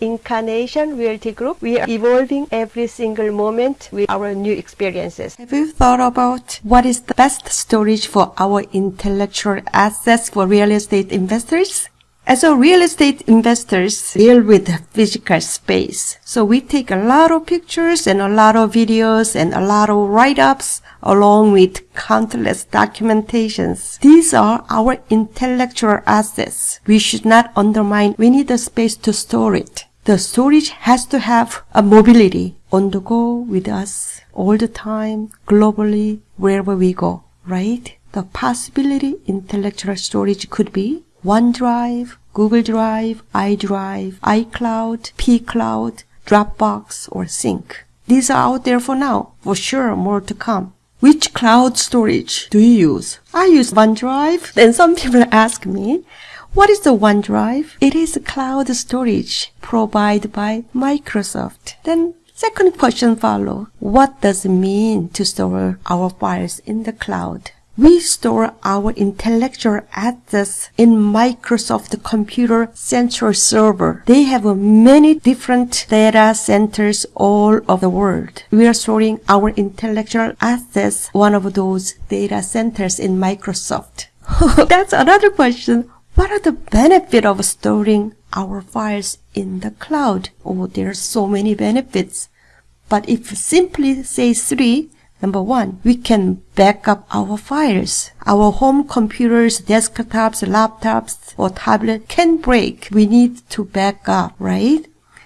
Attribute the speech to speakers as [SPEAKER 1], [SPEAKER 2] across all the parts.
[SPEAKER 1] Incarnation Realty Group, we are evolving every single moment with our new experiences.
[SPEAKER 2] Have you thought about what is the best storage for our intellectual assets for real estate investors? As a real estate investors deal with physical space. So we take a lot of pictures and a lot of videos and a lot of write-ups along with countless documentations. These are our intellectual assets. We should not undermine. We need a space to store it. The storage has to have a mobility on the go with us all the time, globally, wherever we go, right? The possibility intellectual storage could be OneDrive, Google Drive, iDrive, iCloud, pCloud, Dropbox, or Sync. These are out there for now. For sure, more to come. Which cloud storage do you use? I use OneDrive. Then some people ask me, what is the OneDrive? It is cloud storage provided by Microsoft. Then second question follow. What does it mean to store our files in the cloud? We store our intellectual assets in Microsoft Computer Central Server. They have many different data centers all over the world. We are storing our intellectual assets one of those data centers in Microsoft. That's another question. What are the benefits of storing our files in the cloud? Oh, there are so many benefits. But if simply say three, Number one, we can back up our files. Our home computers, desktops, laptops, or tablet can break. We need to back up, right?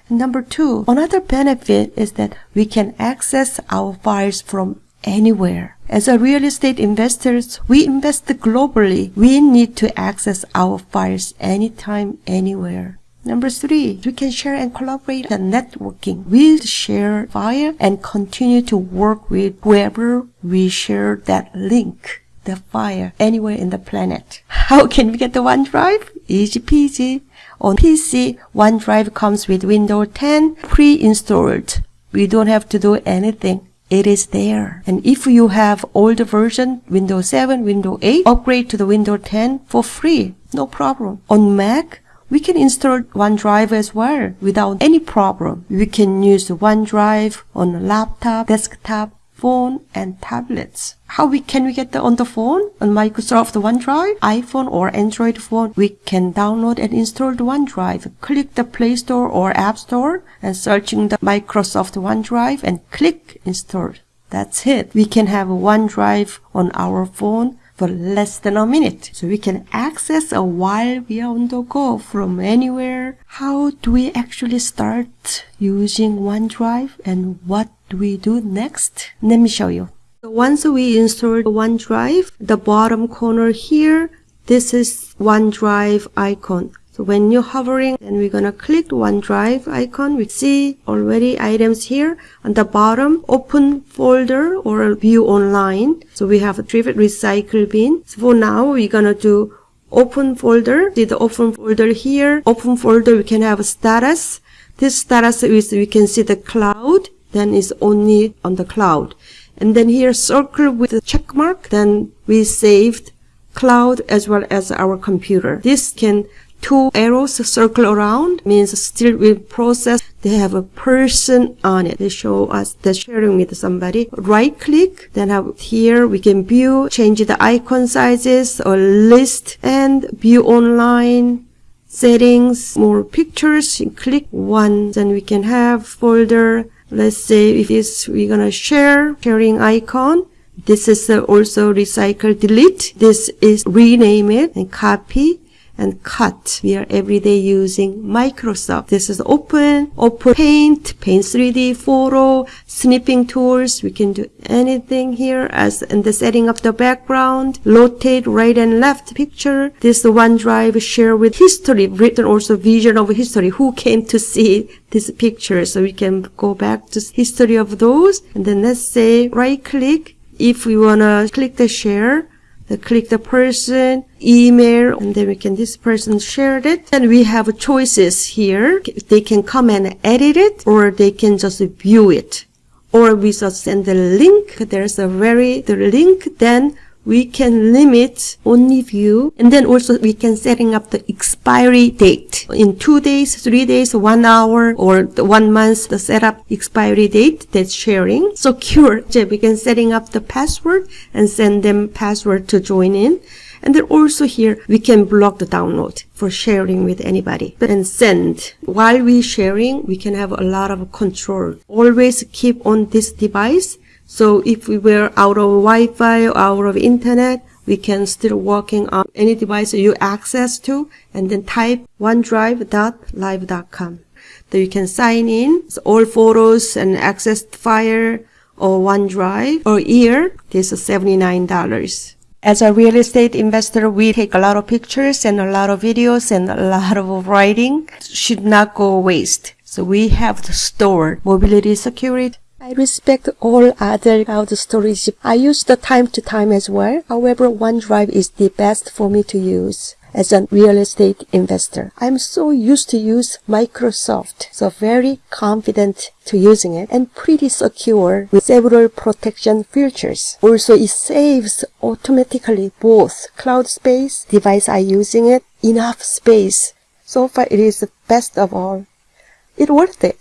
[SPEAKER 2] Number two, another benefit is that we can access our files from anywhere. As a real estate investors, we invest globally. We need to access our files anytime, anywhere. Number three, we can share and collaborate on networking. We share file and continue to work with whoever we share that link, the file, anywhere in the planet. How can we get the OneDrive? Easy peasy. On PC, OneDrive comes with Windows 10 pre-installed. We don't have to do anything. It is there. And if you have older version, Windows 7, Windows 8, upgrade to the Windows 10 for free. No problem. On Mac, we can install OneDrive as well without any problem. We can use OneDrive on a laptop, desktop, phone, and tablets. How we can we get the on the phone on Microsoft OneDrive, iPhone or Android phone? We can download and install the OneDrive. Click the Play Store or App Store and searching the Microsoft OneDrive and click install. That's it. We can have OneDrive on our phone for less than a minute. So we can access a while we are on the go from anywhere. How do we actually start using OneDrive and what do we do next? Let me show you. Once we install OneDrive, the bottom corner here, this is OneDrive icon. So when you're hovering then we're gonna click OneDrive icon, we see already items here on the bottom, open folder or view online. So we have a Trivet recycle bin. So for now, we're gonna do open folder. See the open folder here. Open folder, we can have a status. This status is we can see the cloud, then is only on the cloud. And then here circle with the check mark, then we saved cloud as well as our computer. This can two arrows circle around means still will process they have a person on it. They show us the sharing with somebody. Right click then here we can view change the icon sizes or list and view online settings more pictures. Click one then we can have folder. Let's say if it's we're gonna share sharing icon. This is also recycle delete. This is rename it and copy and cut. We are every day using Microsoft. This is open, open paint, paint 3D photo, snipping tools. We can do anything here as in the setting of the background, rotate right and left picture. This OneDrive share with history, written also vision of history. Who came to see this picture? So we can go back to history of those. And then let's say right click. If we want to click the share, click the person, email, and then we can, this person shared it. And we have choices here. They can come and edit it, or they can just view it. Or we just send the link. There's a very, the link, then we can limit only view and then also we can setting up the expiry date in two days, three days, one hour or one month the setup expiry date that's sharing. Secure. We can setting up the password and send them password to join in. And then also here, we can block the download for sharing with anybody and send. While we sharing, we can have a lot of control. Always keep on this device. So if we were out of Wi-Fi or out of internet, we can still working on any device you access to and then type onedrive.live.com. Then you can sign in all photos and access file or OneDrive or year. This is $79. As a real estate investor, we take a lot of pictures and a lot of videos and a lot of writing. Should not go waste. So we have to store mobility security. I respect all other cloud storage. I use the time to time as well. However, OneDrive is the best for me to use as a real estate investor. I'm so used to use Microsoft, so very confident to using it and pretty secure with several protection features. Also, it saves automatically both cloud space, device I using it, enough space. So far, it is the best of all. It worth it.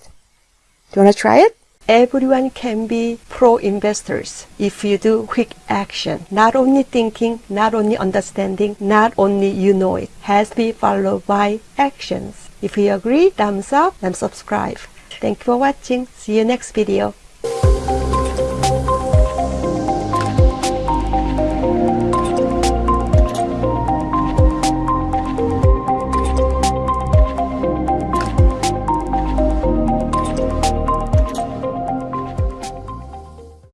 [SPEAKER 2] Do you want to try it? Everyone can be pro investors if you do quick action. Not only thinking, not only understanding, not only you know it. Has to be followed by actions. If you agree, thumbs up and subscribe. Thank you for watching. See you next video.